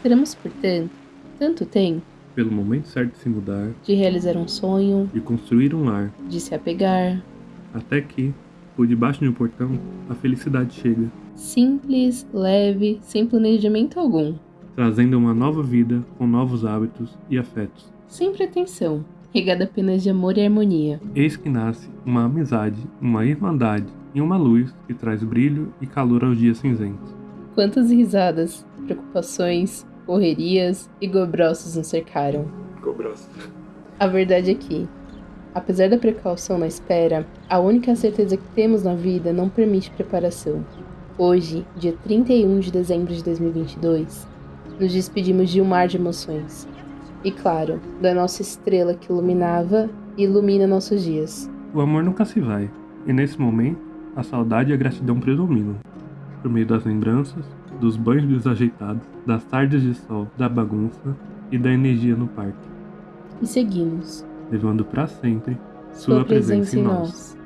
Esperamos, portanto, tanto tempo Pelo momento certo de se mudar, de realizar um sonho, de construir um lar, de se apegar. até que, por debaixo de um portão, a felicidade chega, Simples, leve, sem planejamento algum. trazendo uma nova vida com novos hábitos e afetos. Sem pretensão, regada apenas de amor e harmonia. Eis que nasce uma amizade, uma irmandade e uma luz que traz brilho e calor aos dias cinzentos. Quantas risadas, preocupações, correrias e gobrosos nos cercaram. A verdade é que, apesar da precaução na espera, a única certeza que temos na vida não permite preparação. Hoje, dia 31 de dezembro de 2022, nos despedimos de um mar de emoções. E claro, da nossa estrela que iluminava e ilumina nossos dias. O amor nunca se vai, e nesse momento, a saudade e a gratidão predominam. Por meio das lembranças, dos banhos desajeitados, das tardes de sol, da bagunça e da energia no parque, E seguimos. levando para sempre Sua, presença em nós.